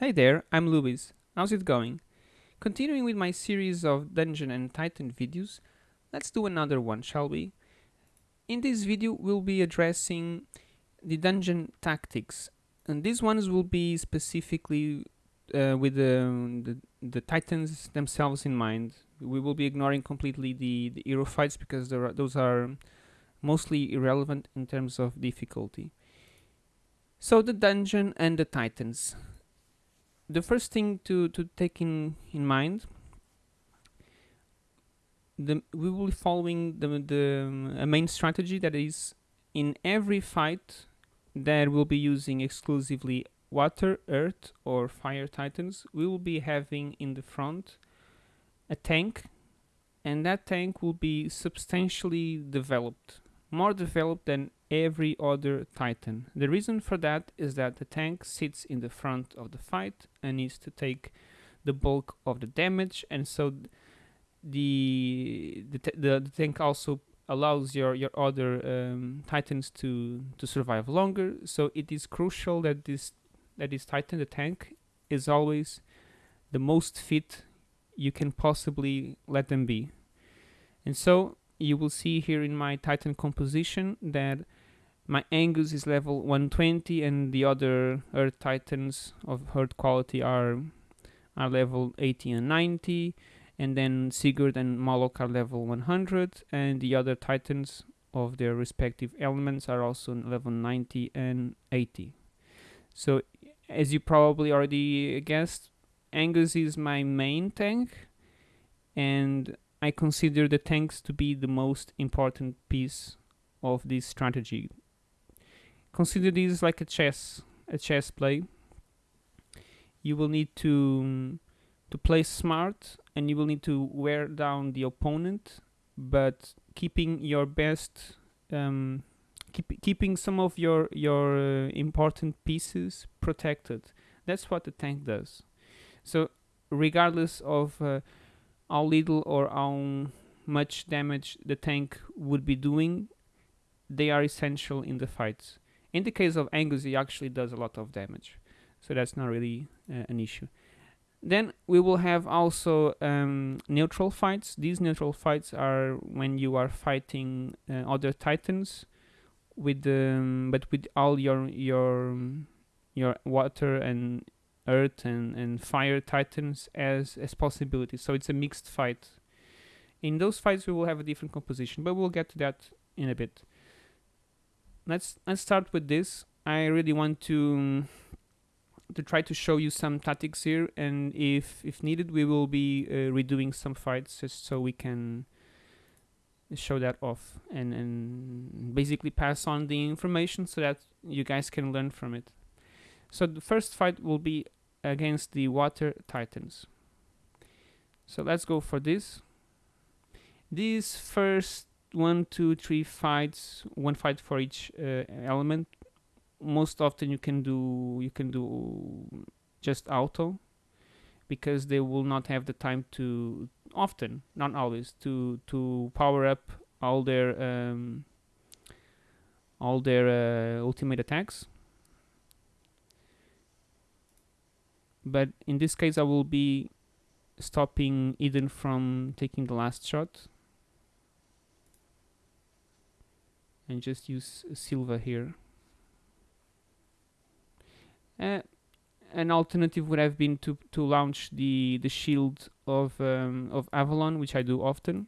Hey there, I'm Luis. How's it going? Continuing with my series of Dungeon and Titan videos, let's do another one, shall we? In this video, we'll be addressing the dungeon tactics, and these ones will be specifically uh, with the, the, the Titans themselves in mind. We will be ignoring completely the, the hero fights because are, those are mostly irrelevant in terms of difficulty. So the dungeon and the Titans the first thing to, to take in, in mind the, we will be following the, the a main strategy that is in every fight that we'll be using exclusively water, earth or fire titans we will be having in the front a tank and that tank will be substantially developed more developed than every other Titan. The reason for that is that the tank sits in the front of the fight and needs to take the bulk of the damage and so the the, the, the tank also allows your your other um, titans to to survive longer so it is crucial that this that this titan the tank is always the most fit you can possibly let them be and so you will see here in my titan composition that my Angus is level 120 and the other Earth Titans of Earth quality are are level 80 and 90 and then Sigurd and Moloch are level 100 and the other Titans of their respective elements are also level 90 and 80. So as you probably already guessed, Angus is my main tank and I consider the tanks to be the most important piece of this strategy. Consider this like a chess a chess play. You will need to to play smart and you will need to wear down the opponent but keeping your best um, keep, keeping some of your your uh, important pieces protected. That's what the tank does. So regardless of uh, how little or how much damage the tank would be doing they are essential in the fights in the case of Angus, he actually does a lot of damage, so that's not really uh, an issue. Then we will have also um, neutral fights. These neutral fights are when you are fighting uh, other titans with um, but with all your your your water and earth and, and fire titans as as possibilities. So it's a mixed fight. In those fights we will have a different composition, but we'll get to that in a bit let's let's start with this I really want to to try to show you some tactics here and if if needed we will be uh, redoing some fights just so we can show that off and and basically pass on the information so that you guys can learn from it so the first fight will be against the water titans so let's go for this These first one, two, three fights, one fight for each uh, element. Most often you can do you can do just auto because they will not have the time to often, not always, to to power up all their um, all their uh, ultimate attacks. But in this case, I will be stopping Eden from taking the last shot and just use Sylva here. Uh, an alternative would have been to to launch the the shield of um, of Avalon, which I do often,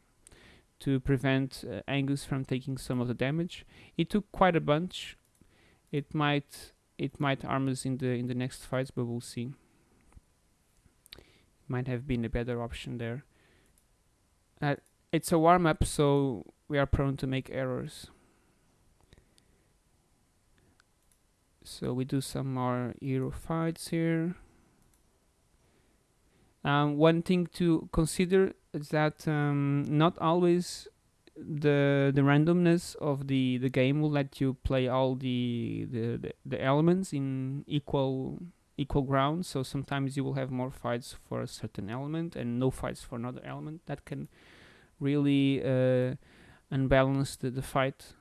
to prevent uh, Angus from taking some of the damage. It took quite a bunch. It might it might harm us in the in the next fights, but we'll see. Might have been a better option there. Uh, it's a warm up, so we are prone to make errors. so we do some more hero fights here um, one thing to consider is that um, not always the the randomness of the the game will let you play all the the, the, the elements in equal equal ground so sometimes you will have more fights for a certain element and no fights for another element that can really uh, unbalance the, the fight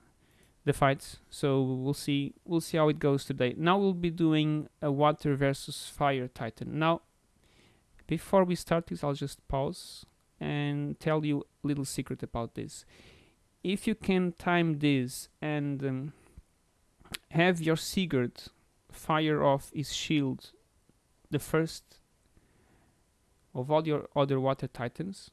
the fights. So we'll see we'll see how it goes today. Now we'll be doing a water versus fire titan. Now before we start this I'll just pause and tell you a little secret about this. If you can time this and um, have your Sigurd fire off his shield the first of all your other water titans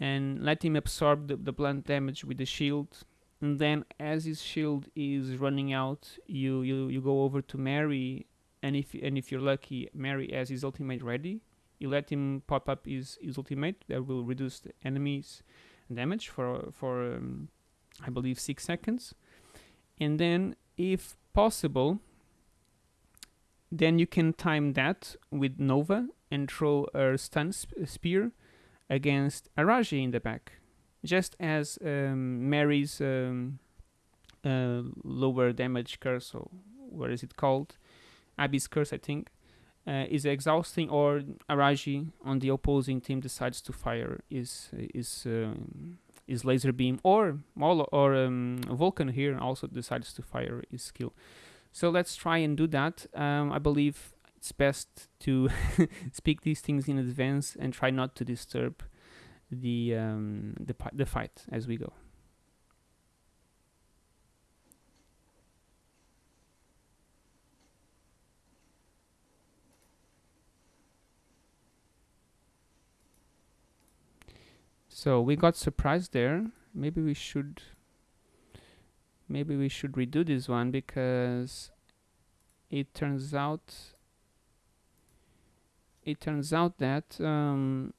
and let him absorb the, the blunt damage with the shield. And then as his shield is running out you, you you go over to Mary and if and if you're lucky Mary has his ultimate ready. You let him pop up his, his ultimate that will reduce the enemy's damage for for um, I believe six seconds. And then if possible then you can time that with Nova and throw a stun sp spear against Araji in the back. Just as um, Mary's um, uh, lower damage curse, or what is it called? Abby's curse, I think, uh, is exhausting, or Araji on the opposing team decides to fire is is um, laser beam, or Molo or um, Vulcan here also decides to fire his skill. So let's try and do that. Um, I believe it's best to speak these things in advance and try not to disturb the um, the the fight as we go. So we got surprised there. Maybe we should maybe we should redo this one because it turns out it turns out that um,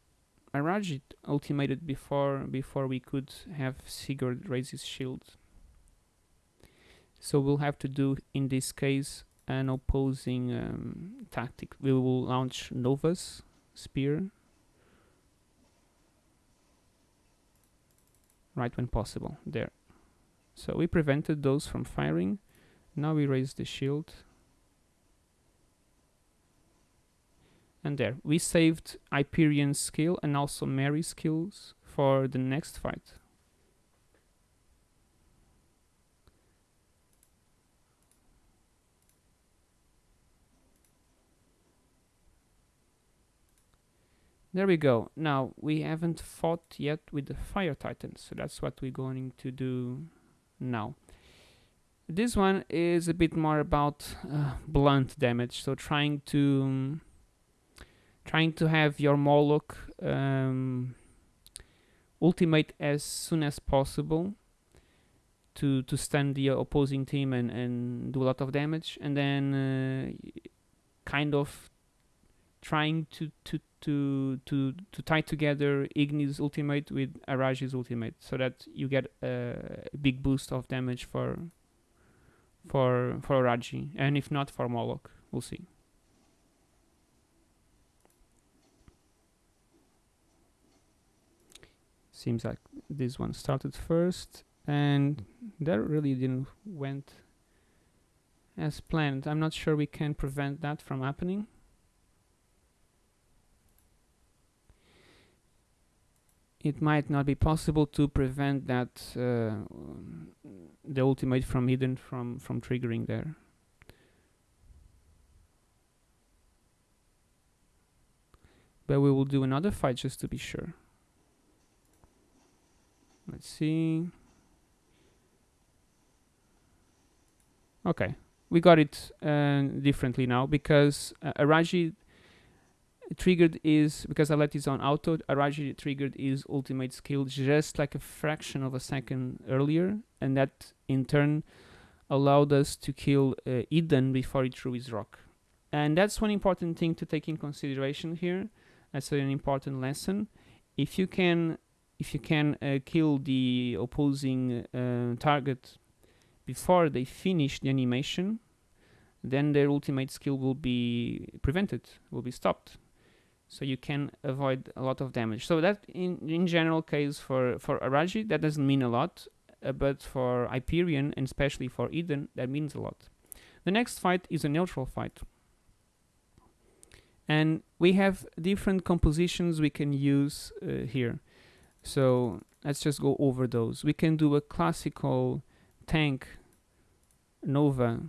ultimated before before we could have Sigurd raise his shield. So we'll have to do in this case an opposing um, tactic. We will launch Nova's spear right when possible. There. So we prevented those from firing. Now we raise the shield. And there, we saved Hyperion's skill and also Mary's skills for the next fight. There we go. Now, we haven't fought yet with the Fire Titans, so that's what we're going to do now. This one is a bit more about uh, blunt damage, so trying to um, trying to have your Moloch um, ultimate as soon as possible to to stun the opposing team and and do a lot of damage, and then uh, kind of trying to to to to to tie together Igni's ultimate with Araji's ultimate so that you get a big boost of damage for for for Araji and if not for Moloch we'll see. Seems like this one started first and that really didn't went as planned. I'm not sure we can prevent that from happening it might not be possible to prevent that uh, the ultimate from Eden from from triggering there. But we will do another fight just to be sure. Let's see. Okay, we got it uh, differently now because uh, Araji triggered is because I let this on auto Araji triggered his ultimate skill just like a fraction of a second earlier and that in turn allowed us to kill uh, Eden before he threw his rock. And that's one important thing to take in consideration here that's an important lesson. If you can if you can uh, kill the opposing uh, target before they finish the animation then their ultimate skill will be prevented will be stopped so you can avoid a lot of damage. So that in in general case for for Araji that doesn't mean a lot, uh, but for Hyperion and especially for Eden that means a lot. The next fight is a neutral fight. And we have different compositions we can use uh, here. So let's just go over those. We can do a classical tank Nova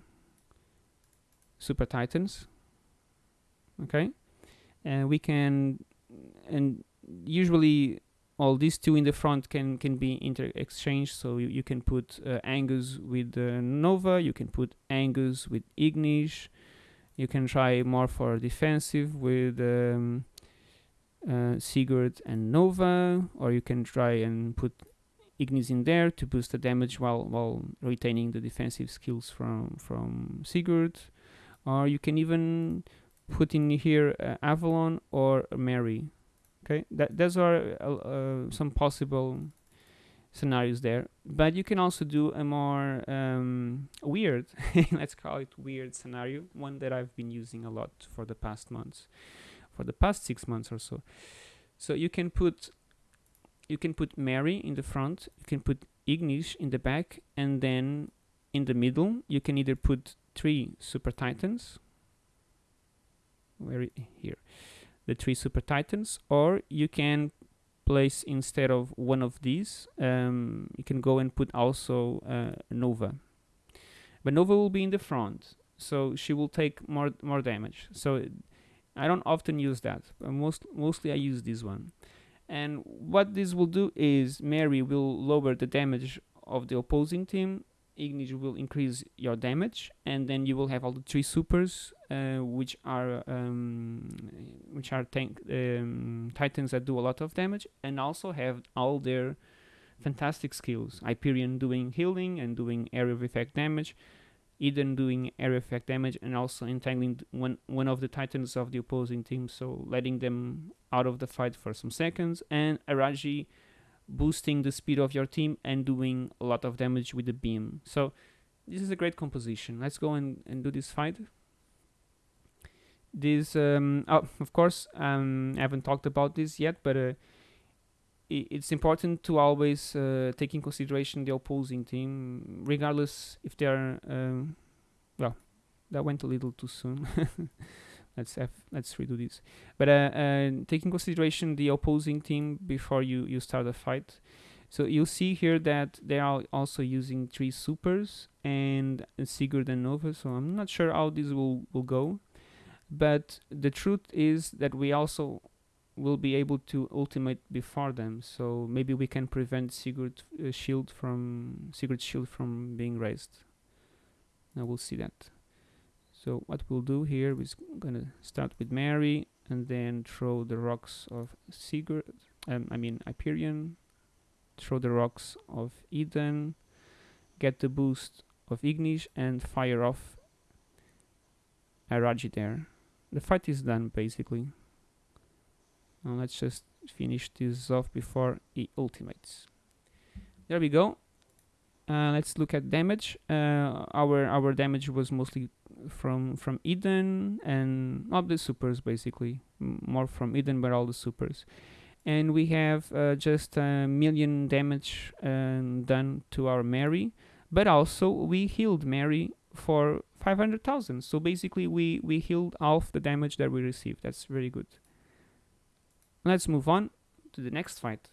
Super Titans. Okay, and we can, and usually all these two in the front can can be inter exchanged. So you, you can put uh, Angus with uh, Nova, you can put Angus with ignis you can try more for defensive with um, uh, Sigurd and Nova, or you can try and put Ignis in there to boost the damage while while retaining the defensive skills from from Sigurd, or you can even put in here uh, Avalon or Mary. Okay, that those are uh, uh, some possible scenarios there. But you can also do a more um, weird, let's call it weird scenario, one that I've been using a lot for the past months, for the past six months or so. So you can put you can put Mary in the front, you can put Ignis in the back, and then in the middle you can either put three Super Titans, where here, the three Super Titans, or you can place instead of one of these, um, you can go and put also uh, Nova. But Nova will be in the front, so she will take more more damage. So I don't often use that. most mostly I use this one. And what this will do is Mary will lower the damage of the opposing team Ignis will increase your damage, and then you will have all the three supers, which are um, which are tank um, titans that do a lot of damage, and also have all their fantastic skills. Hyperion doing healing and doing area of effect damage, Eden doing area effect damage, and also entangling one one of the titans of the opposing team, so letting them out of the fight for some seconds, and Araji boosting the speed of your team and doing a lot of damage with the beam. So this is a great composition. Let's go and, and do this fight. This, um, oh, of course, um, I haven't talked about this yet, but uh, it's important to always uh, take in consideration the opposing team, regardless if they are, um, well, that went a little too soon. let's have let's redo this. But uh, uh, take in consideration the opposing team before you you start a fight. So you'll see here that they are also using three supers and Sigurd and Nova so I'm not sure how this will will go but the truth is that we also will be able to ultimate before them. So maybe we can prevent Sigurd uh, shield from Sigurd's shield from being raised. Now we'll see that. So what we'll do here is gonna start with Mary and then throw the rocks of Sigurd, um, I mean Hyperion, throw the rocks of Eden, get the boost of Ignis and fire off Araji there. The fight is done basically. Now let's just finish this off before he ultimates. There we go. Uh, let's look at damage. Uh, our our damage was mostly from from Eden and all the supers basically, M more from Eden but all the supers. And we have uh, just a million damage um, done to our Mary, but also we healed Mary for 500,000. So basically we, we healed half the damage that we received. That's very good. Let's move on to the next fight.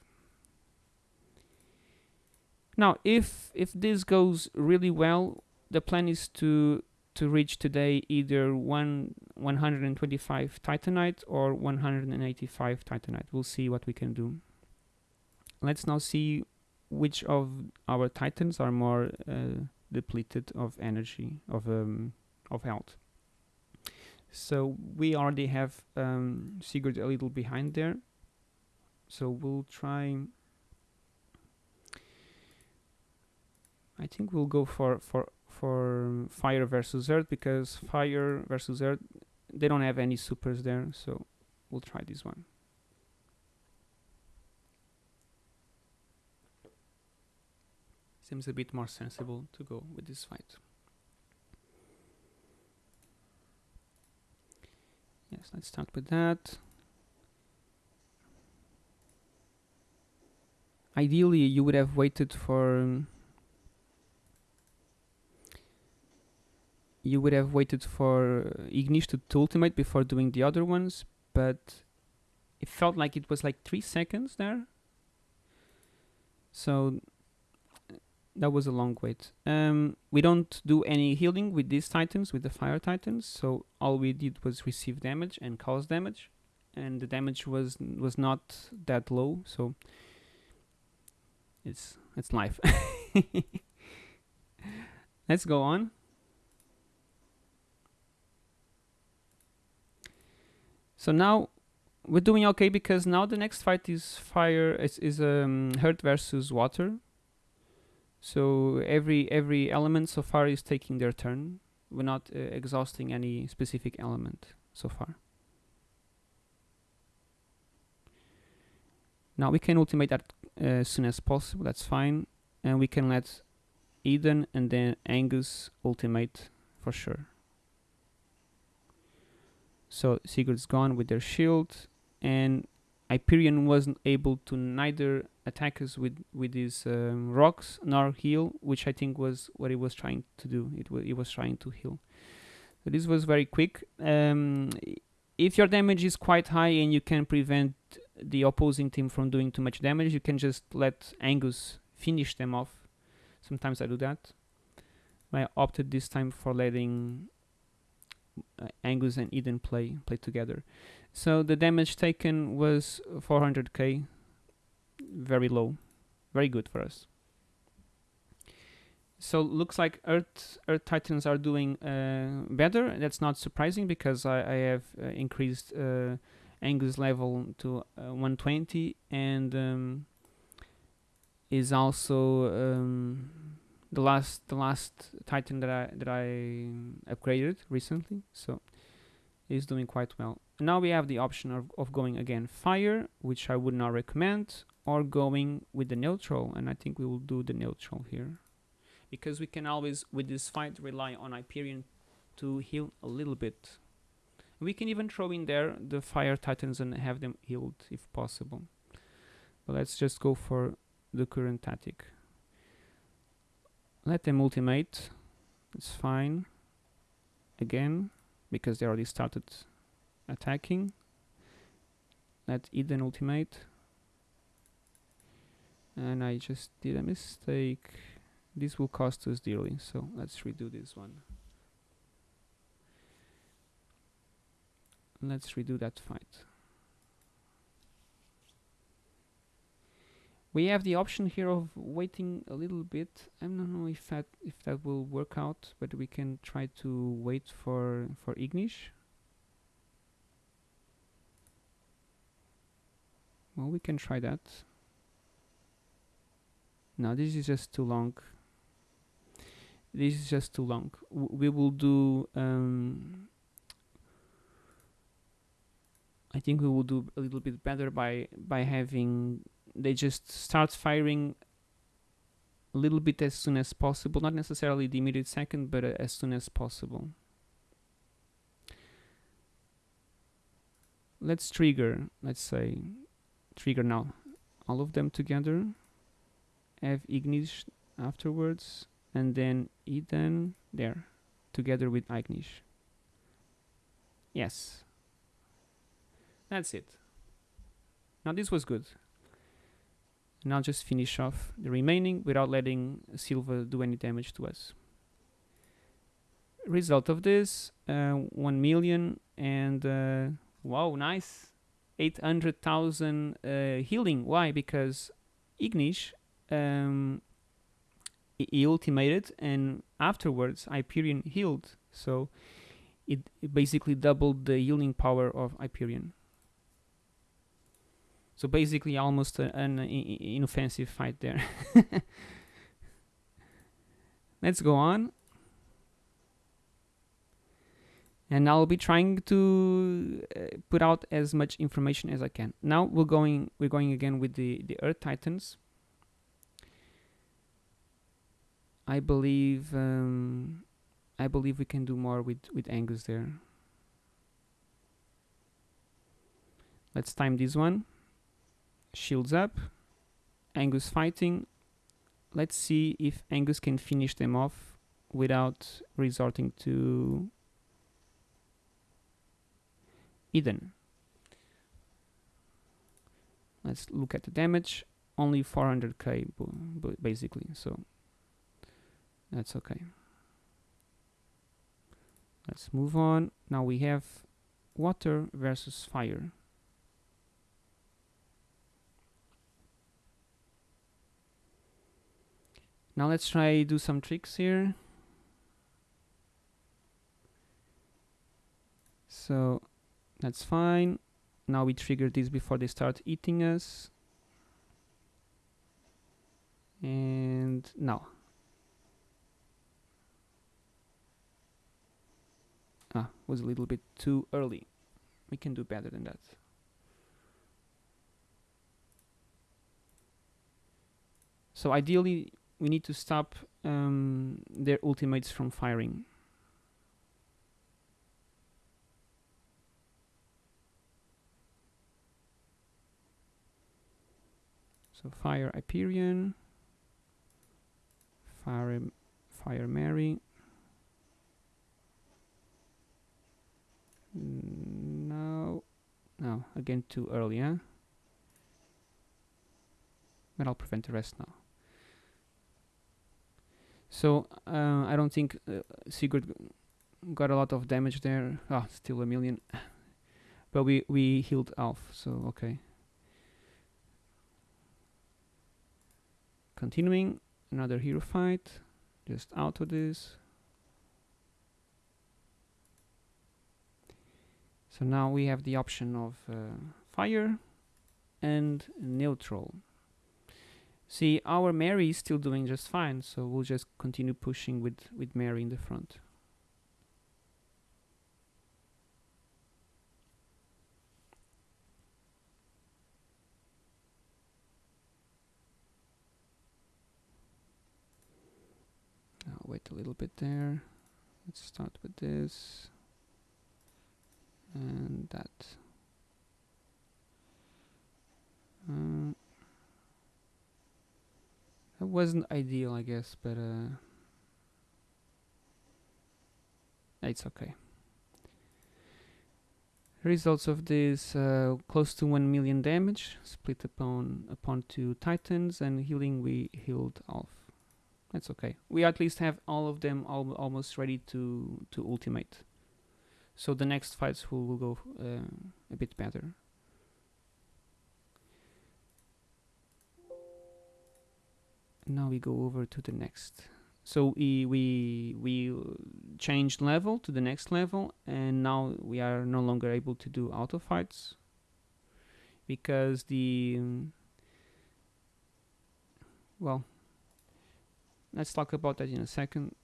Now, if if this goes really well, the plan is to to reach today either one 125 titanite or 185 titanite. We'll see what we can do. Let's now see which of our titans are more uh, depleted of energy of um, of health. So we already have um, Sigurd a little behind there. So we'll try I think we'll go for for for fire versus earth because fire versus earth they don't have any supers there so we'll try this one seems a bit more sensible to go with this fight yes let's start with that ideally you would have waited for um, you would have waited for Ignis to, to ultimate before doing the other ones, but it felt like it was like three seconds there. So that was a long wait. Um, we don't do any healing with these titans, with the fire titans. So all we did was receive damage and cause damage, and the damage was was not that low. So it's it's life. Let's go on. So now we're doing okay because now the next fight is fire is, is um, hurt versus water. So every every element so far is taking their turn. We're not uh, exhausting any specific element so far. Now we can ultimate that uh, as soon as possible. That's fine, and we can let Eden and then Angus ultimate for sure. So Sigurd's gone with their shield, and Hyperion wasn't able to neither attack us with with his um, rocks nor heal, which I think was what he was trying to do. It was he was trying to heal. So this was very quick. Um, if your damage is quite high and you can prevent the opposing team from doing too much damage, you can just let Angus finish them off. Sometimes I do that. I opted this time for letting uh, Angus and Eden play play together. So the damage taken was 400k, very low, very good for us. So looks like Earth Earth Titans are doing uh, better. That's not surprising because I, I have uh, increased uh, Angus level to uh, 120 and um, is also um, the last the last Titan that I that I upgraded recently. So is doing quite well. Now we have the option of, of going again fire, which I would not recommend, or going with the neutral, and I think we will do the neutral here. Because we can always, with this fight, rely on Hyperion to heal a little bit. We can even throw in there the fire titans and have them healed if possible. But let's just go for the current tactic. Let them ultimate, it's fine. Again, because they already started attacking. Let's eat an ultimate. And I just did a mistake. This will cost us dearly, so let's redo this one. Let's redo that fight. we have the option here of waiting a little bit I don't know if that if that will work out but we can try to wait for for Ignis well we can try that. No this is just too long. This is just too long. W we will do um, I think we will do a little bit better by by having they just start firing a little bit as soon as possible, not necessarily the immediate second, but uh, as soon as possible. Let's trigger, let's say, trigger now all of them together, have Ignis afterwards, and then Eden there, together with Ignis. Yes. That's it. Now this was good and I'll just finish off the remaining without letting Sylva do any damage to us. Result of this, uh, 1 million and uh, wow, nice, 800,000 uh, healing. Why? Because Ignis, um, he ultimated and afterwards Hyperion healed. So it, it basically doubled the healing power of Hyperion. So basically, almost a, an inoffensive fight there. Let's go on. And I'll be trying to uh, put out as much information as I can. Now we're going we're going again with the the Earth Titans. I believe um, I believe we can do more with with Angus there. Let's time this one shields up, Angus fighting. Let's see if Angus can finish them off without resorting to Eden. Let's look at the damage. Only 400k basically, so That's okay. Let's move on. Now we have water versus fire. Now let's try do some tricks here. So that's fine. Now we trigger this before they start eating us. And now. Ah, was a little bit too early. We can do better than that. So ideally, we need to stop um, their ultimates from firing. So fire Hyperion, fire, fire Mary. No, no, again too early, huh? But I'll prevent the rest now. So uh, I don't think uh, Sigurd got a lot of damage there. Ah, still a million. but we we healed Alf, so okay. Continuing another hero fight. Just out of this. So now we have the option of uh, fire and neutral. See, our Mary is still doing just fine, so we'll just continue pushing with, with Mary in the front. Wait a little bit there. Let's start with this and that. Uh, that wasn't ideal, I guess, but uh, it's okay. Results of this: uh, close to one million damage, split upon upon two titans, and healing we healed off. That's okay. We at least have all of them al almost ready to to ultimate. So the next fights will, will go uh, a bit better. now we go over to the next so we we we changed level to the next level and now we are no longer able to do auto fights because the um, well let's talk about that in a second.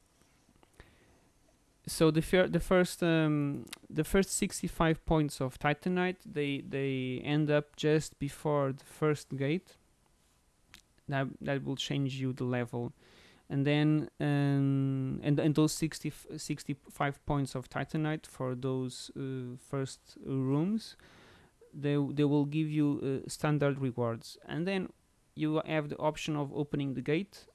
So the fir the first um, the first 65 points of titanite they they end up just before the first gate. That that will change you the level. And then um, and and those 60 65 points of titanite for those uh, first rooms they they will give you uh, standard rewards. And then you have the option of opening the gate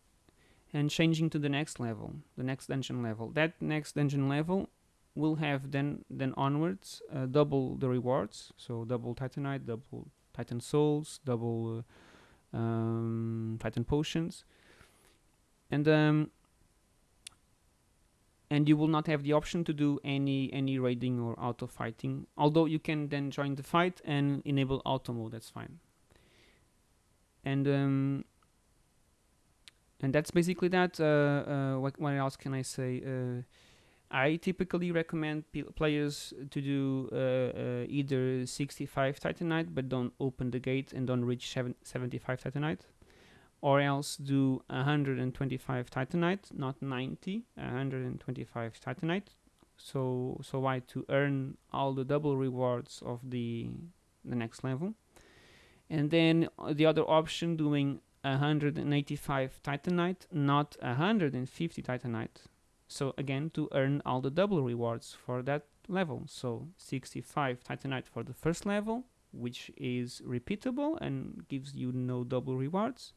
and changing to the next level the next dungeon level that next dungeon level will have then then onwards uh, double the rewards so double titanite double titan souls double uh, um, Titan potions, and um, and you will not have the option to do any any raiding or auto fighting. Although you can then join the fight and enable auto mode. That's fine. And um, and that's basically that. Uh, uh, what, what else can I say? Uh, I typically recommend players to do uh, either 65 Titanite but don't open the gate and don't reach 75 Titanite or else do 125 Titanite, not 90, 125 Titanite. So so why to earn all the double rewards of the the next level. And then the other option doing 185 Titanite, not 150 Titanite so again, to earn all the double rewards for that level. So 65 Titanite for the first level, which is repeatable and gives you no double rewards.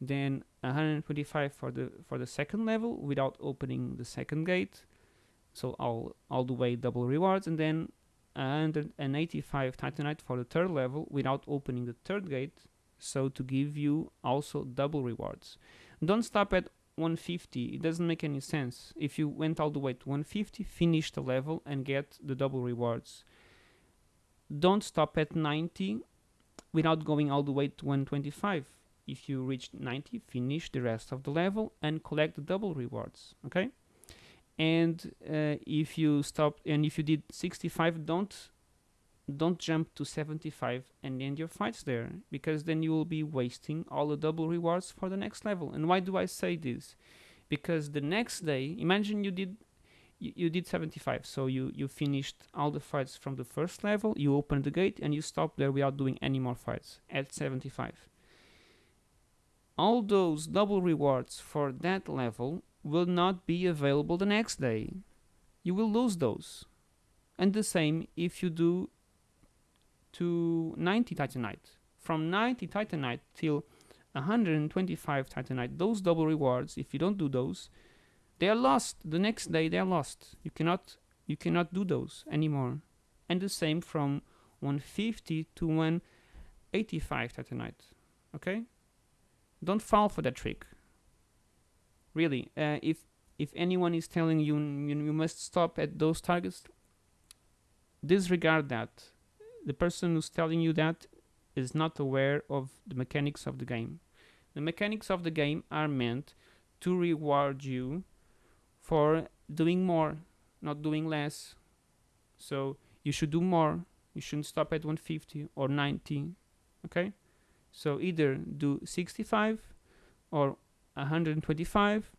Then 125 for the for the second level without opening the second gate. So all all the way double rewards, and then 185 Titanite for the third level without opening the third gate. So to give you also double rewards. Don't stop at 150 it doesn't make any sense. If you went all the way to 150 finish the level and get the double rewards. Don't stop at 90 without going all the way to 125 if you reach 90 finish the rest of the level and collect the double rewards okay? And uh, if you stop and if you did 65 don't don't jump to 75 and end your fights there because then you will be wasting all the double rewards for the next level. And why do i say this? Because the next day imagine you did you, you did 75 so you you finished all the fights from the first level you opened the gate and you stop there without doing any more fights at 75 all those double rewards for that level will not be available the next day. You will lose those. And the same if you do to 90 titanite. From 90 titanite till 125 titanite. Those double rewards if you don't do those they are lost. The next day they are lost. You cannot you cannot do those anymore. And the same from 150 to 185 titanite. Okay? Don't fall for that trick. Really uh, if if anyone is telling you, you you must stop at those targets disregard that the person who's telling you that is not aware of the mechanics of the game. The mechanics of the game are meant to reward you for doing more not doing less. So you should do more. You shouldn't stop at 150 or 90 okay? So either do 65 or 125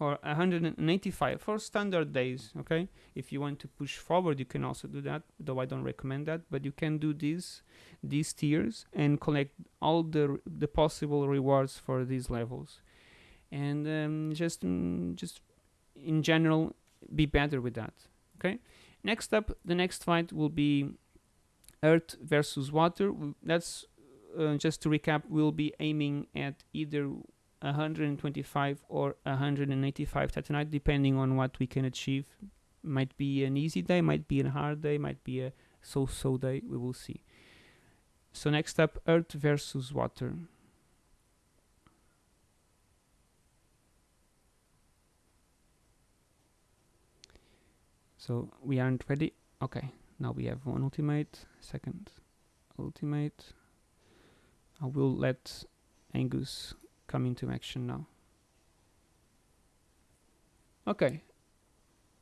or 185 for standard days okay? If you want to push forward you can also do that though i don't recommend that but you can do these these tiers and collect all the the possible rewards for these levels. And um, just mm, just in general be better with that okay? Next up the next fight will be earth versus water. That's uh, just to recap we'll be aiming at either 125 or 185 titanite depending on what we can achieve. Might be an easy day might be a hard day might be a so-so day we will see. So next up earth versus water. So we aren't ready? Okay now we have one ultimate second ultimate. I will let Angus come into action now. Okay,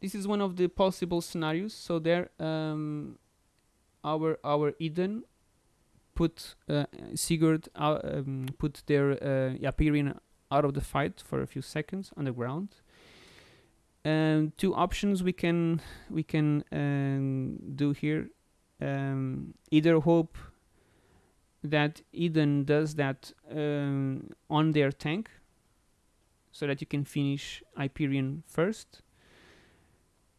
this is one of the possible scenarios. So there, um, our our Eden put uh, Sigurd uh, um, put their uh, out of the fight for a few seconds on the ground. Um, two options we can we can um, do here. Um, either hope that Eden does that um, on their tank so that you can finish Hyperion first.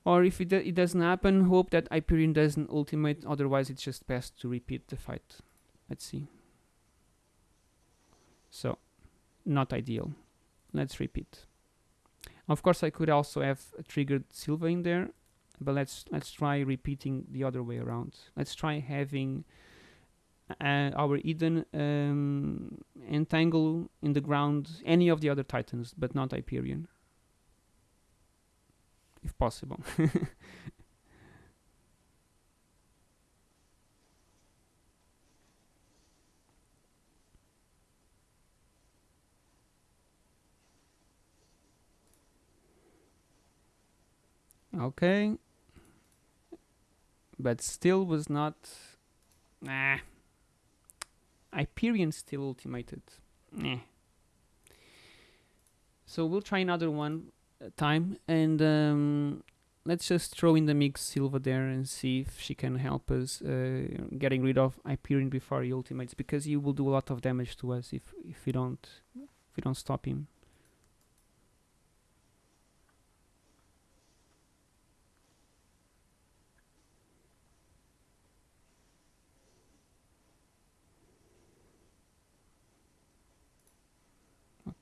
Or if it, do it doesn't happen, hope that Hyperion doesn't ultimate, otherwise it's just best to repeat the fight. Let's see. So, not ideal. Let's repeat. Of course, I could also have triggered Sylva in there, but let's let's try repeating the other way around. Let's try having uh, our Eden um, entangle in the ground any of the other titans, but not Hyperion, if possible. okay, but still was not. Nah. Hyperion still ultimated. Eh. So we'll try another one uh, time and um, let's just throw in the mix Sylva there and see if she can help us uh, getting rid of Hyperion before he ultimates because he will do a lot of damage to us if if we don't if we don't stop him.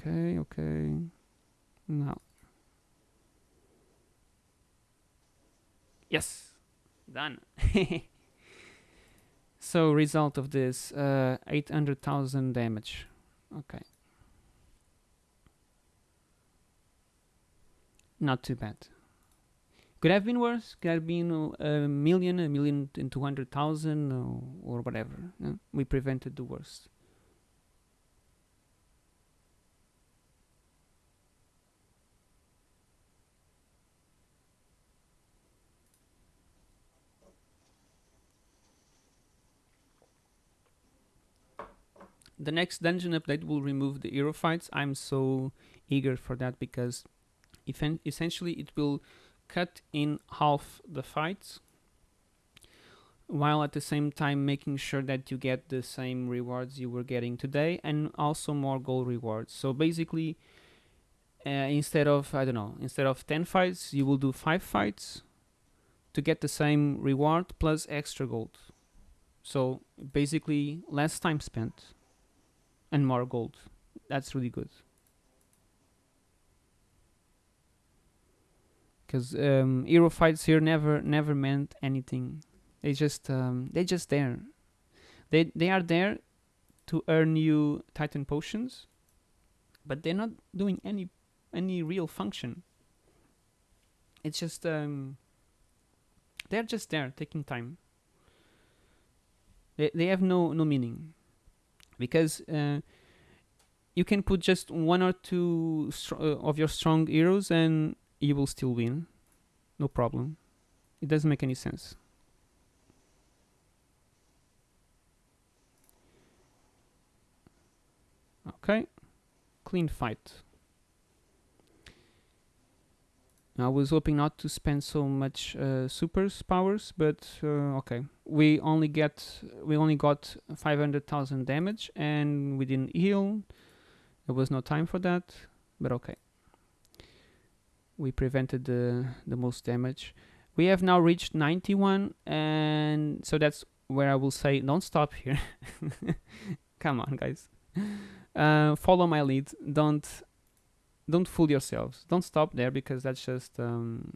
Okay, okay. Now. Yes, done. so result of this, uh, 800,000 damage. Okay. not too bad. Could have been worse. Could have been uh, a million, a million and two hundred thousand, or, or whatever. yeah. We prevented the worst. The next dungeon update will remove the hero fights. I'm so eager for that because essentially it will cut in half the fights while at the same time making sure that you get the same rewards you were getting today and also more gold rewards. So basically, uh, instead of I don't know, instead of 10 fights, you will do 5 fights to get the same reward plus extra gold. So basically, less time spent and more gold. That's really good. Because um, hero fights here never never meant anything. They just um, they just there. They they are there to earn you Titan potions, but they're not doing any any real function. It's just um, they're just there taking time. They they have no no meaning, because uh, you can put just one or two uh, of your strong heroes and you will still win, no problem. It doesn't make any sense. Okay, clean fight. I was hoping not to spend so much uh, supers powers, but uh, okay. We only get we only got five hundred thousand damage, and we didn't heal. There was no time for that, but okay. We prevented the the most damage. We have now reached ninety one, and so that's where I will say don't stop here. Come on, guys. Uh, follow my lead. Don't don't fool yourselves. Don't stop there because that's just um,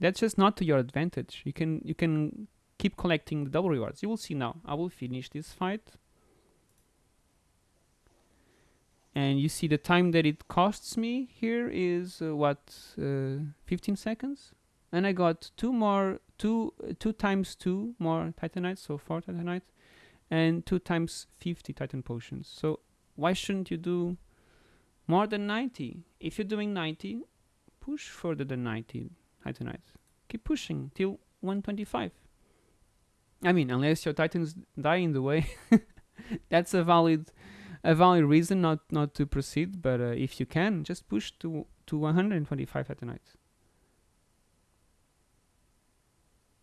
that's just not to your advantage. You can you can keep collecting the double rewards. You will see now. I will finish this fight. And you see the time that it costs me here is uh, what uh, 15 seconds, and I got two more two uh, two times two more titanites, so four titanites, and two times 50 titan potions. So why shouldn't you do more than 90? If you're doing 90, push further than 90 titanites. Keep pushing till 125. I mean, unless your titans die in the way, that's a valid a valid reason not not to proceed. But uh, if you can, just push to to 125 titanites.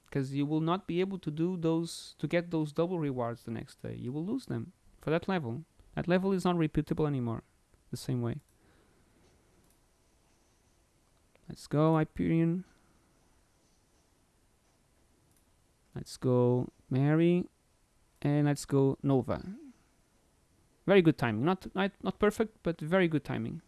Because you will not be able to do those to get those double rewards the next day. You will lose them for that level. That level is not repeatable anymore the same way. Let's go Hyperion. Let's go Mairi. And let's go Nova. Very good timing. Not, not, not perfect, but very good timing.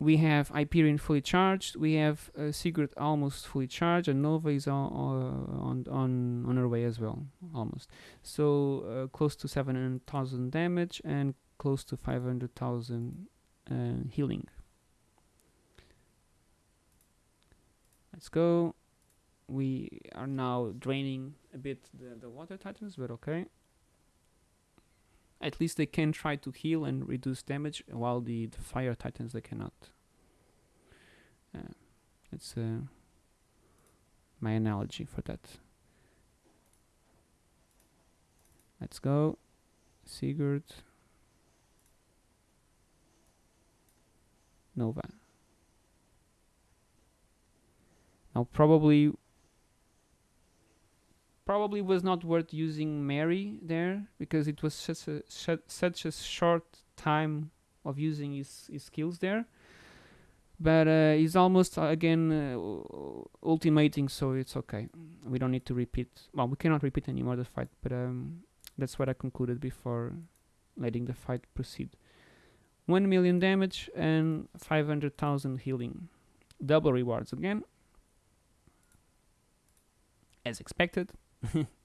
We have Hyperion fully charged. We have uh, Sigurd almost fully charged, and Nova is on on on, on her way as well, almost. So uh, close to seven hundred thousand damage and close to five hundred thousand uh, healing. Let's go. We are now draining a bit the, the water titans, but okay. At least they can try to heal and reduce damage, while the, the fire titans they cannot. Uh, it's uh, my analogy for that. Let's go, Sigurd, Nova. Now probably probably was not worth using Mairi there because it was such a such a short time of using his, his skills there. But uh, he's almost uh, again uh, ultimating, so it's okay. We don't need to repeat. Well, we cannot repeat anymore the fight, but um, that's what I concluded before letting the fight proceed. One million damage and five hundred thousand healing. Double rewards again, as expected.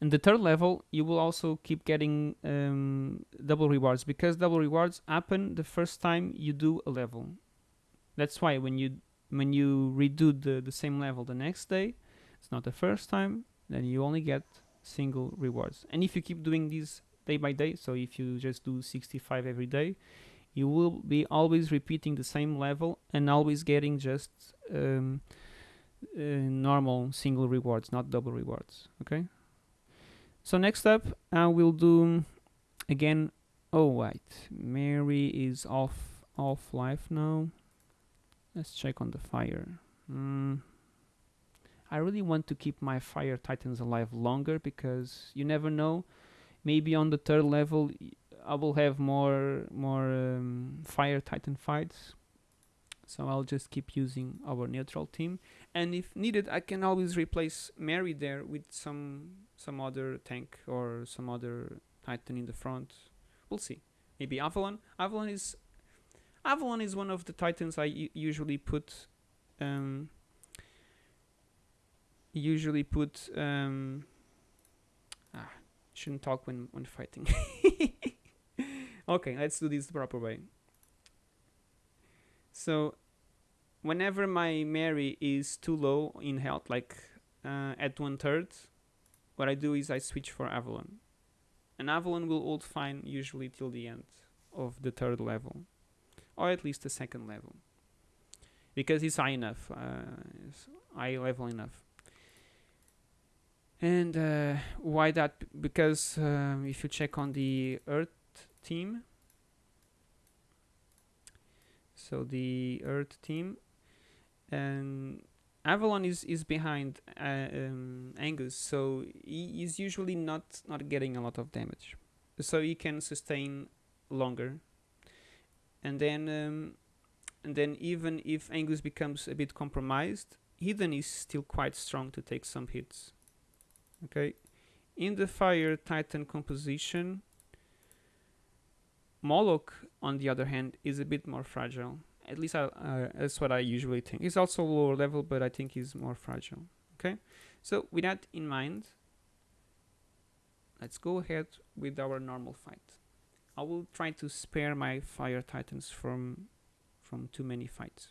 And the third level, you will also keep getting um, double rewards because double rewards happen the first time you do a level. That's why when you when you redo the, the same level the next day, it's not the first time, then you only get single rewards. And if you keep doing this day by day, so if you just do 65 every day, you will be always repeating the same level and always getting just um, uh, normal single rewards, not double rewards. Okay. So next up, I will do again. Oh wait, Mairi is off off life now. Let's check on the fire. Mm. I really want to keep my fire titans alive longer because you never know. Maybe on the third level, I will have more more um, fire titan fights. So I'll just keep using our neutral team, and if needed, I can always replace Mairi there with some some other tank or some other titan in the front. We'll see. Maybe Avalon. Avalon is Avalon is one of the titans I usually put um, usually put um, ah, shouldn't talk when when fighting. okay, let's do this the proper way. So whenever my Mairi is too low in health, like uh, at one third, what I do is I switch for Avalon. And Avalon will hold fine usually till the end of the third level or at least the second level because it's high enough uh, it's high level enough and uh, why that because um, if you check on the earth team so the earth team. And Avalon is is behind uh, um, Angus so he is usually not not getting a lot of damage. So he can sustain longer. And then um, and then even if Angus becomes a bit compromised, Eden is still quite strong to take some hits. Okay, in the Fire Titan composition, Moloch, on the other hand, is a bit more fragile. At least I, uh, that's what I usually think. He's also lower level, but I think he's more fragile. Okay, so with that in mind, let's go ahead with our normal fight. I will try to spare my fire titans from from too many fights.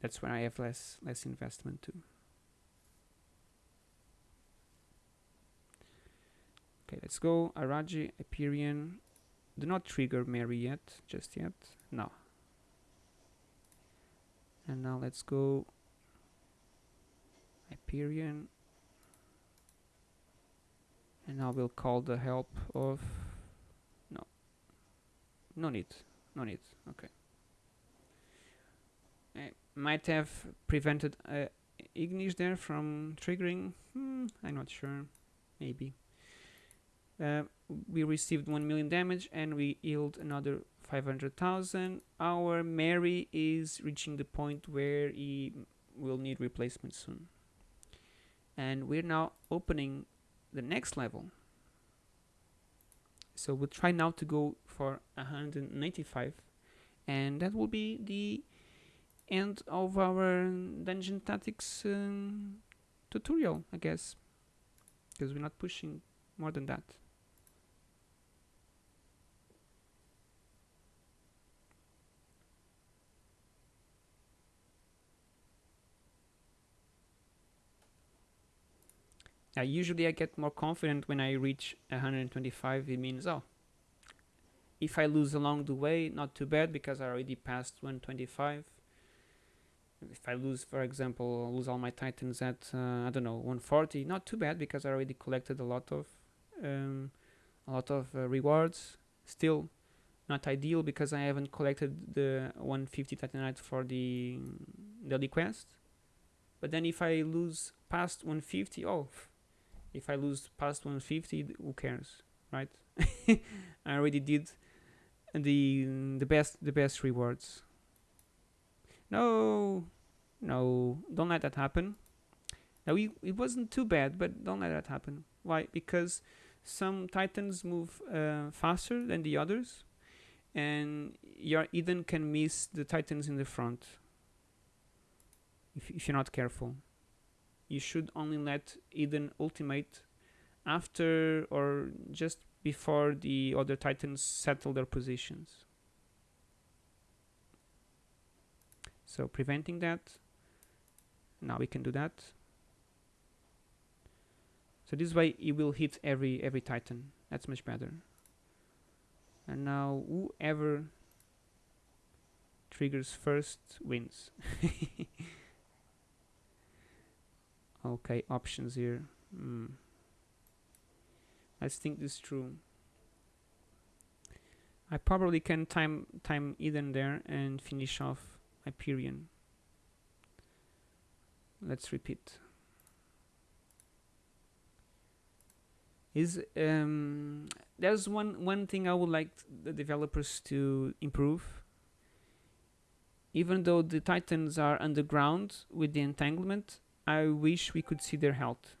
That's when I have less less investment too. Okay, let's go. Araji, Hyperion. Do not trigger Mairi yet, just yet. No. And now let's go Hyperion. And I will call the help of no No need. No need. Okay. I might have prevented uh, Ignis there from triggering. Hmm, I'm not sure. Maybe. Uh, we received 1 million damage and we healed another 500,000. Our Mairi is reaching the point where he will need replacement soon. And we're now opening the next level. So we'll try now to go for 195 and that will be the end of our dungeon tactics um, tutorial I guess because we're not pushing more than that Now, usually I get more confident when I reach 125. It means, oh, if I lose along the way, not too bad because I already passed 125. If I lose, for example, lose all my titans at uh, I don't know 140, not too bad because I already collected a lot of um, a lot of uh, rewards. Still not ideal because I haven't collected the 150 titanite for the daily quest. But then if I lose past 150, oh, if I lose past 150 who cares right? I already did the the best the best rewards. No no don't let that happen. Now it, it wasn't too bad but don't let that happen. Why? Because some titans move uh, faster than the others and your Eden can miss the titans in the front if, if you're not careful you should only let Eden ultimate after or just before the other titans settle their positions. So preventing that. Now we can do that. So this way it will hit every every titan. That's much better. And now whoever triggers first wins. okay, options here. Hmm. Let's think this through. I probably can time time Eden there and finish off Hyperion. Let's repeat. Is um, there's one one thing I would like the developers to improve. Even though the titans are underground with the entanglement, I wish we could see their health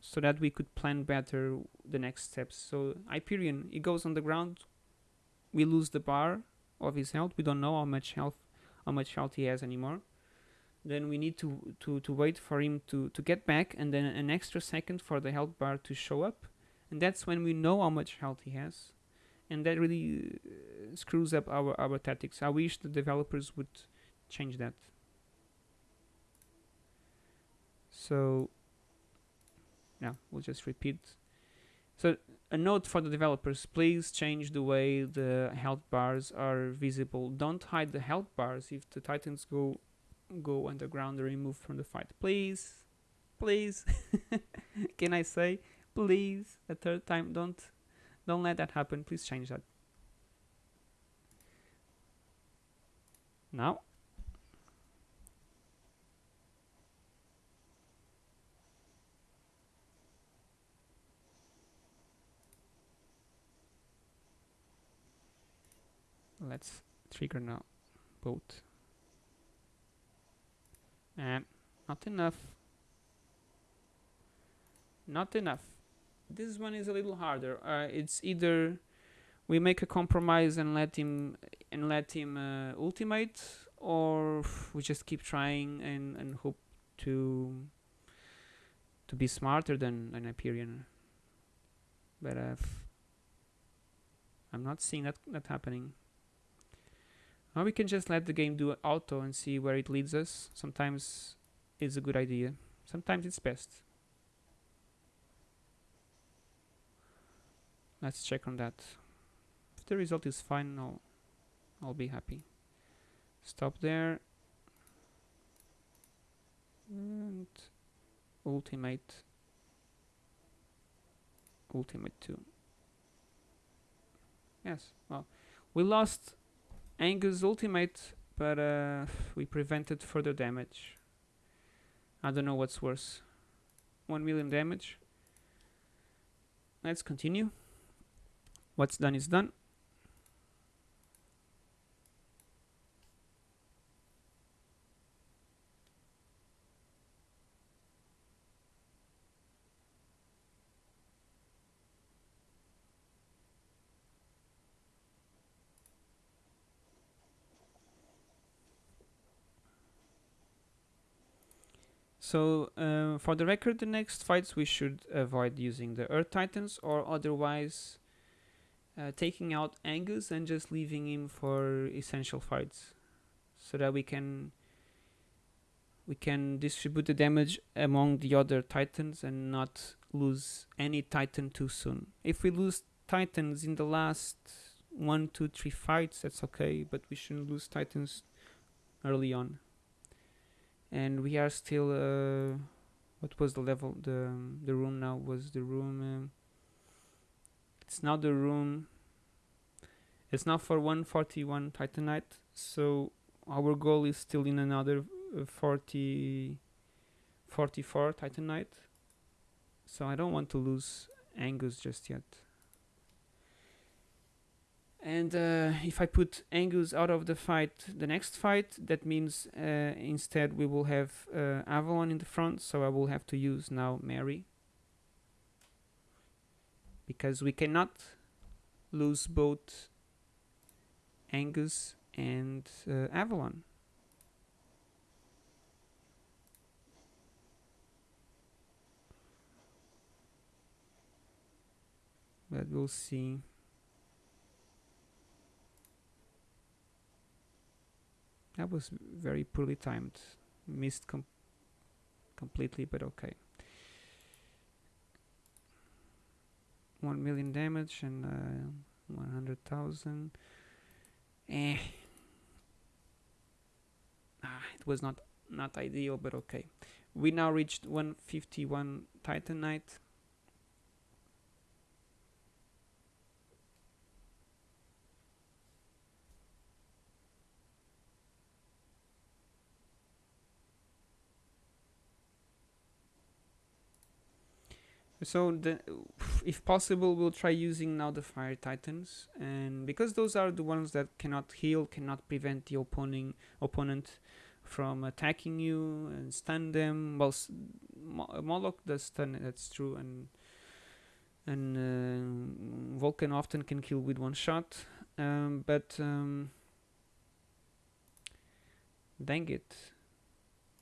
so that we could plan better the next steps. So Hyperion, he goes on the ground, we lose the bar of his health. We don't know how much health how much health he has anymore. Then we need to, to, to wait for him to, to get back and then an extra second for the health bar to show up. And that's when we know how much health he has. And that really uh, screws up our, our tactics. I wish the developers would change that. So now we'll just repeat. So a note for the developers, please change the way the health bars are visible. Don't hide the health bars if the titans go go underground or removed from the fight. Please, please, can I say, please, a third time, don't, don't let that happen. Please change that. Now, let's trigger now both. And not enough. Not enough. This one is a little harder. Uh, it's either we make a compromise and let him and let him uh, ultimate or we just keep trying and, and hope to to be smarter than an Hyperion. But uh, I'm not seeing that that happening or we can just let the game do auto and see where it leads us. Sometimes it's a good idea. Sometimes it's best. Let's check on that. If the result is fine, I'll, I'll be happy. Stop there. And ultimate. Ultimate 2. Yes, well, we lost Angus ultimate, but uh, we prevented further damage. I don't know what's worse. 1 million damage. Let's continue. What's done is done. So uh, for the record, the next fights we should avoid using the Earth Titans or otherwise uh, taking out Angus and just leaving him for essential fights so that we can we can distribute the damage among the other titans and not lose any titan too soon. If we lose titans in the last one, two, three fights, that's okay, but we shouldn't lose titans early on and we are still uh, what was the level the the room now was the room um, it's now the room it's now for 141 titanite so our goal is still in another uh, 40 44 titanite. So I don't want to lose Angus just yet and uh, if I put Angus out of the fight, the next fight, that means uh, instead we will have uh, Avalon in the front, so I will have to use now Mairi. Because we cannot lose both Angus and uh, Avalon. But we'll see. That was very poorly timed. Missed com completely, but okay. 1 million damage and uh, 100,000. Eh. Ah, it was not not ideal, but okay. We now reached 151 Titanite. So the, if possible, we'll try using now the fire titans, and because those are the ones that cannot heal, cannot prevent the opponent opponent from attacking you and stun them. Well, Moloch does stun, that's true, and and uh, Vulcan often can kill with one shot, um, but um, dang it,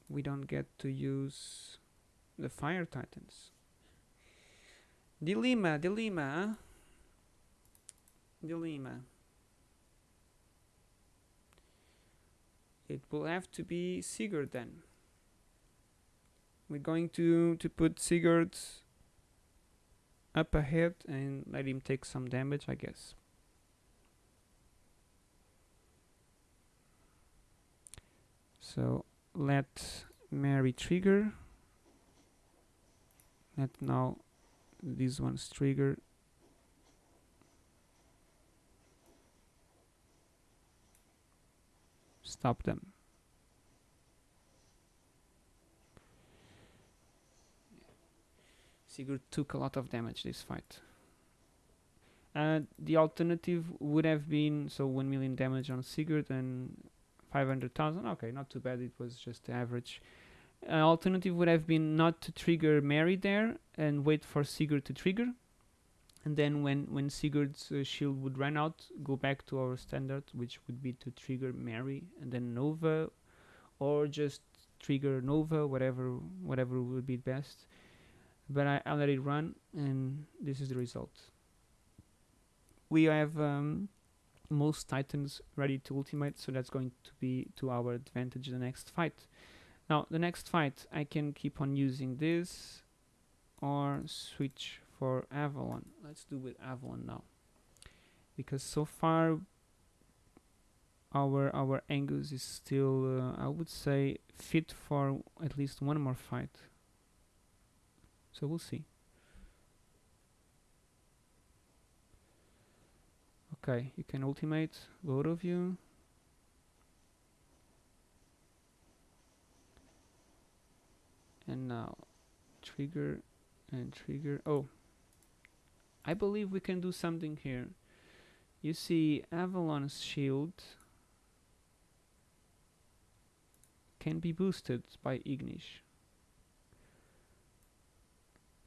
we don't get to use the fire titans. Dilemma, dilemma. Ah. Dilemma. It will have to be Sigurd then. We're going to, to put Sigurd up ahead and let him take some damage, I guess. So let Mairi trigger. Let now these ones trigger stop them. Sigurd took a lot of damage this fight. Uh, the alternative would have been so 1 million damage on Sigurd and 500,000 okay not too bad. It was just average uh, alternative would have been not to trigger Mairi there and wait for Sigurd to trigger. And then when, when Sigurd's uh, shield would run out, go back to our standard, which would be to trigger Mairi and then Nova, or just trigger Nova, whatever whatever would be best. But I, I let it run, and this is the result. We have um, most Titans ready to ultimate, so that's going to be to our advantage the next fight. Now the next fight I can keep on using this or switch for Avalon. Let's do with Avalon now. Because so far our our Angus is still uh, I would say fit for at least one more fight. So we'll see. Okay, you can ultimate both of you. And now trigger and trigger oh. I believe we can do something here. You see Avalon's shield can be boosted by Ignis.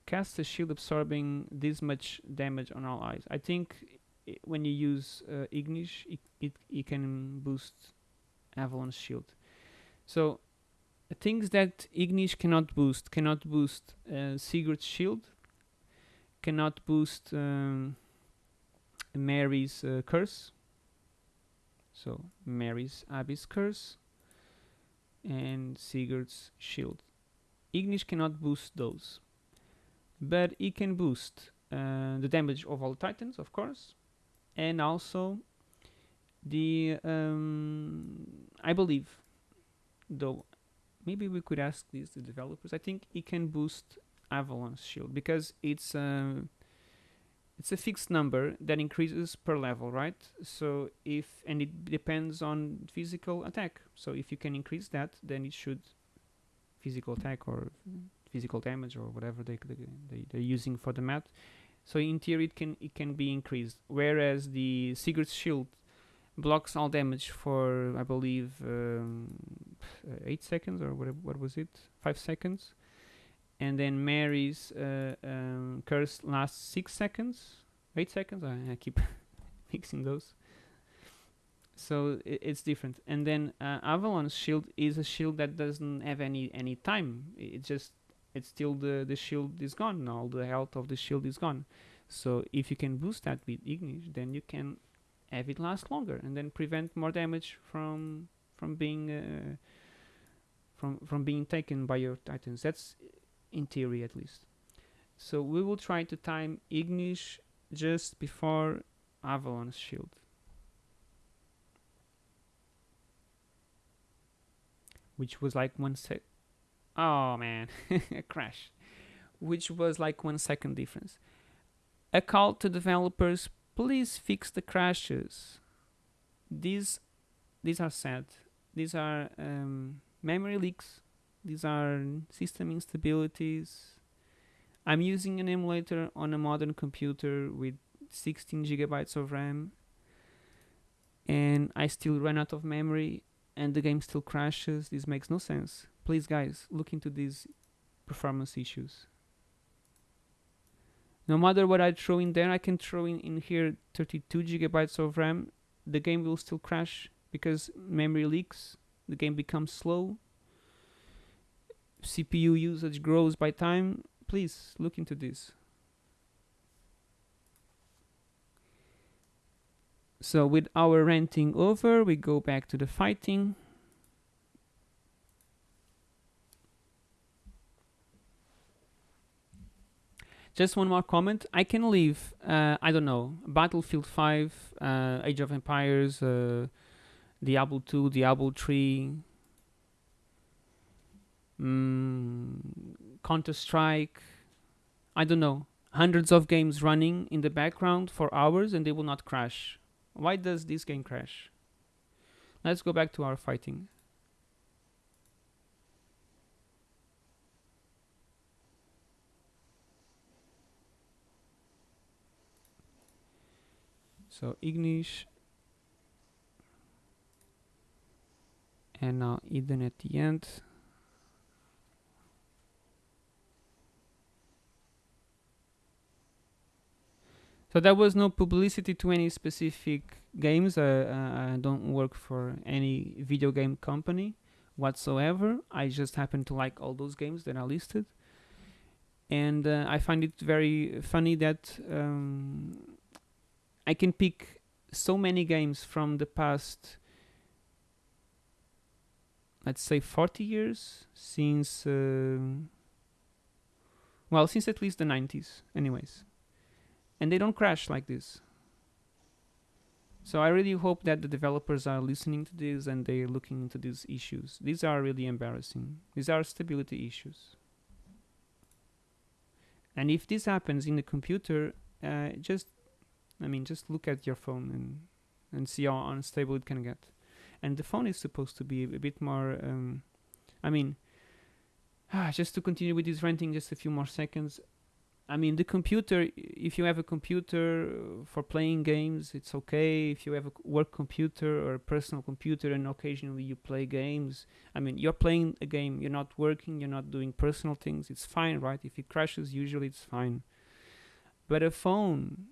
Cast a shield absorbing this much damage on all eyes. I think when you use uh, Ignis it, it, it can boost Avalon's shield. So things that Ignis cannot boost cannot boost uh, Sigurd's shield, cannot boost um, Mairi's uh, curse. So Mairi's Abyss curse and Sigurd's shield. Ignis cannot boost those, but he can boost uh, the damage of all titans, of course, and also the um, I believe, though maybe we could ask these the developers. I think it can boost Avalon's shield because it's a it's a fixed number that increases per level, right? So if and it depends on physical attack. So if you can increase that, then it should physical attack or physical damage or whatever they, they they're using for the map. So in theory, it can it can be increased. Whereas the Sigurd's shield blocks all damage for I believe um, eight seconds or what what was it? Five seconds. And then Mairi's uh, um, curse lasts six seconds. Eight seconds? I, I keep mixing those. So it's different. And then uh, Avalon's shield is a shield that doesn't have any any time. It just it's still the the shield is gone. All the health of the shield is gone. So if you can boost that with Ignis then you can have it last longer and then prevent more damage from from being uh, from from being taken by your titans. That's in theory at least. So we will try to time Ignis just before Avalon's shield. Which was like one sec. Oh man, a crash. Which was like one second difference. A call to developers please fix the crashes. These, these are sad. These are um, memory leaks. These are system instabilities. I'm using an emulator on a modern computer with 16 gigabytes of RAM and I still run out of memory and the game still crashes. This makes no sense. Please guys, look into these performance issues no matter what I throw in there I can throw in, in here 32 gigabytes of RAM. The game will still crash because memory leaks. The game becomes slow. CPU usage grows by time. Please look into this. So with our ranting over we go back to the fighting Just one more comment. I can leave, uh, I don't know, Battlefield 5, uh, Age of Empires, uh, Diablo 2, Diablo 3, mm, Counter Strike, I don't know, hundreds of games running in the background for hours and they will not crash. Why does this game crash? Let's go back to our fighting. So Ignis and now Eden at the end So there was no publicity to any specific games. Uh, I don't work for any video game company whatsoever. I just happen to like all those games that are listed. And uh, I find it very funny that um, I can pick so many games from the past let's say 40 years since uh, well since at least the 90s anyways. And they don't crash like this. So I really hope that the developers are listening to this and they're looking into these issues. These are really embarrassing. These are stability issues. And if this happens in the computer uh, just I mean, just look at your phone and and see how unstable it can get. And the phone is supposed to be a bit more. Um, I mean, ah, just to continue with this ranting, just a few more seconds. I mean, the computer. If you have a computer for playing games, it's okay. If you have a work computer or a personal computer, and occasionally you play games, I mean, you're playing a game. You're not working. You're not doing personal things. It's fine, right? If it crashes, usually it's fine. But a phone,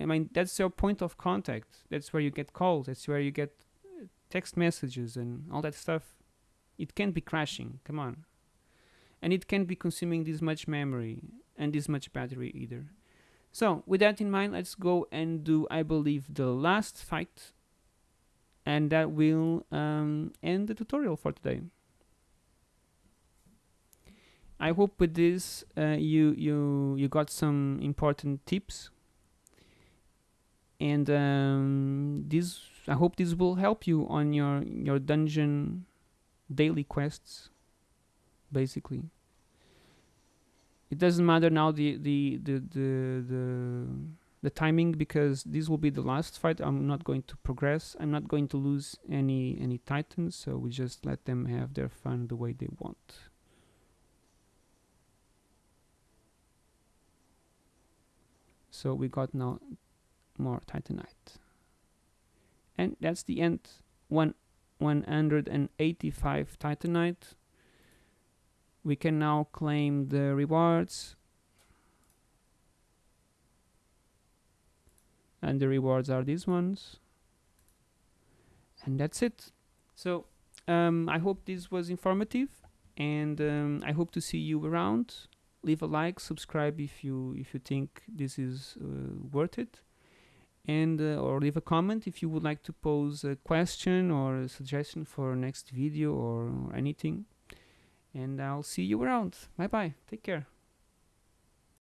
I mean, that's your point of contact. That's where you get calls. That's where you get uh, text messages and all that stuff. It can't be crashing. Come on. And it can't be consuming this much memory and this much battery either. So, with that in mind, let's go and do, I believe, the last fight. And that will um, end the tutorial for today. I hope with this uh, you you you got some important tips and um, this I hope this will help you on your your dungeon daily quests basically. It doesn't matter now the the the the, the the timing because this will be the last fight. I'm not going to progress. I'm not going to lose any any titans so we just let them have their fun the way they want. So we got now more titanite. And that's the end. One 185 titanite. We can now claim the rewards. And the rewards are these ones. And that's it. So um, I hope this was informative and um, I hope to see you around. Leave a like subscribe if you if you think this is uh, worth it and uh, or leave a comment if you would like to pose a question or a suggestion for next video or anything. And i'll see you around. Bye bye take care